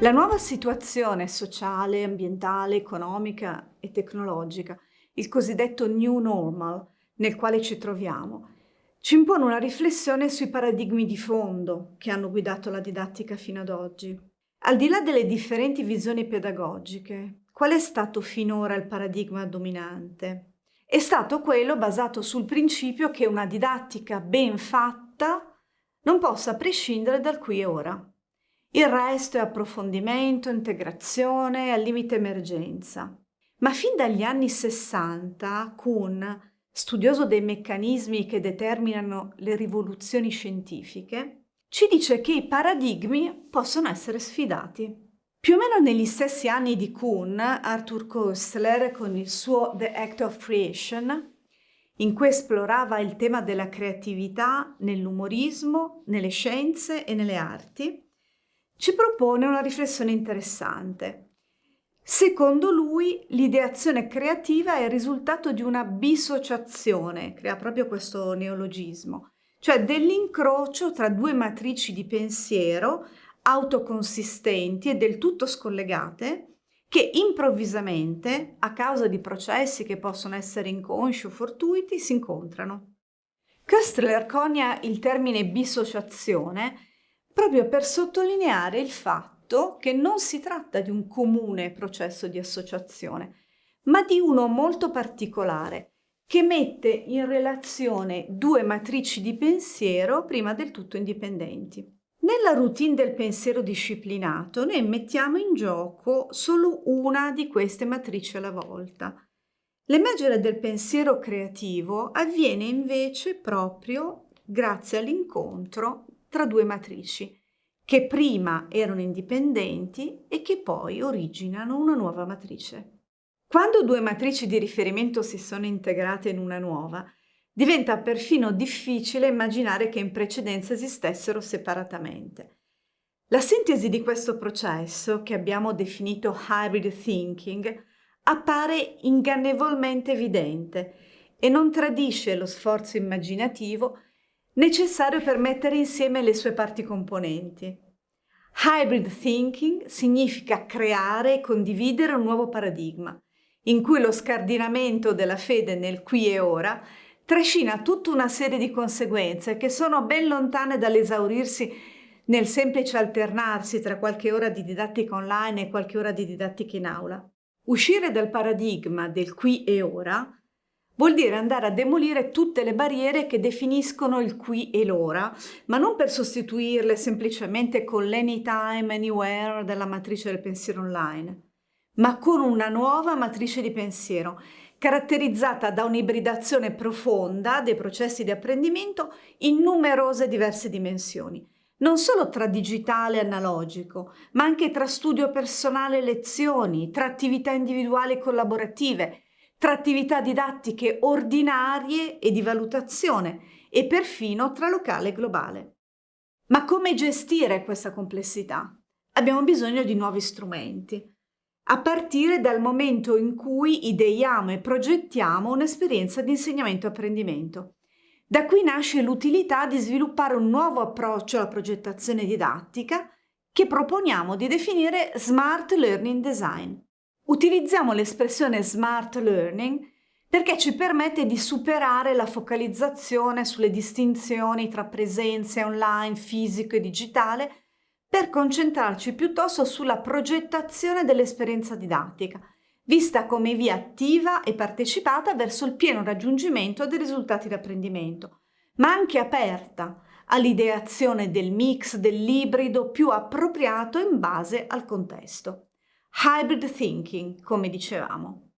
La nuova situazione sociale, ambientale, economica e tecnologica, il cosiddetto new normal nel quale ci troviamo, ci impone una riflessione sui paradigmi di fondo che hanno guidato la didattica fino ad oggi. Al di là delle differenti visioni pedagogiche, qual è stato finora il paradigma dominante? È stato quello basato sul principio che una didattica ben fatta non possa prescindere dal qui e ora. Il resto è approfondimento, integrazione, al limite emergenza. Ma fin dagli anni 60 Kuhn studioso dei meccanismi che determinano le rivoluzioni scientifiche, ci dice che i paradigmi possono essere sfidati. Più o meno negli stessi anni di Kuhn, Arthur Koestler, con il suo The Act of Creation, in cui esplorava il tema della creatività nell'umorismo, nelle scienze e nelle arti, ci propone una riflessione interessante. Secondo lui l'ideazione creativa è il risultato di una bisociazione, crea proprio questo neologismo, cioè dell'incrocio tra due matrici di pensiero autoconsistenti e del tutto scollegate che improvvisamente, a causa di processi che possono essere inconsci o fortuiti, si incontrano. Köstler conia il termine bisociazione proprio per sottolineare il fatto che non si tratta di un comune processo di associazione, ma di uno molto particolare, che mette in relazione due matrici di pensiero prima del tutto indipendenti. Nella routine del pensiero disciplinato noi mettiamo in gioco solo una di queste matrici alla volta. L'emergere del pensiero creativo avviene invece proprio grazie all'incontro tra due matrici che prima erano indipendenti e che poi originano una nuova matrice. Quando due matrici di riferimento si sono integrate in una nuova, diventa perfino difficile immaginare che in precedenza esistessero separatamente. La sintesi di questo processo, che abbiamo definito hybrid thinking, appare ingannevolmente evidente e non tradisce lo sforzo immaginativo necessario per mettere insieme le sue parti componenti. Hybrid thinking significa creare e condividere un nuovo paradigma, in cui lo scardinamento della fede nel qui e ora trascina tutta una serie di conseguenze che sono ben lontane dall'esaurirsi nel semplice alternarsi tra qualche ora di didattica online e qualche ora di didattica in aula. Uscire dal paradigma del qui e ora vuol dire andare a demolire tutte le barriere che definiscono il qui e l'ora, ma non per sostituirle semplicemente con l'anytime, anywhere della matrice del pensiero online, ma con una nuova matrice di pensiero, caratterizzata da un'ibridazione profonda dei processi di apprendimento in numerose diverse dimensioni, non solo tra digitale e analogico, ma anche tra studio personale e lezioni, tra attività individuali e collaborative, tra attività didattiche ordinarie e di valutazione e perfino tra locale e globale. Ma come gestire questa complessità? Abbiamo bisogno di nuovi strumenti, a partire dal momento in cui ideiamo e progettiamo un'esperienza di insegnamento e apprendimento. Da qui nasce l'utilità di sviluppare un nuovo approccio alla progettazione didattica che proponiamo di definire Smart Learning Design. Utilizziamo l'espressione smart learning perché ci permette di superare la focalizzazione sulle distinzioni tra presenze online, fisico e digitale per concentrarci piuttosto sulla progettazione dell'esperienza didattica, vista come via attiva e partecipata verso il pieno raggiungimento dei risultati di apprendimento, ma anche aperta all'ideazione del mix, dell'ibrido più appropriato in base al contesto. Hybrid thinking, come dicevamo.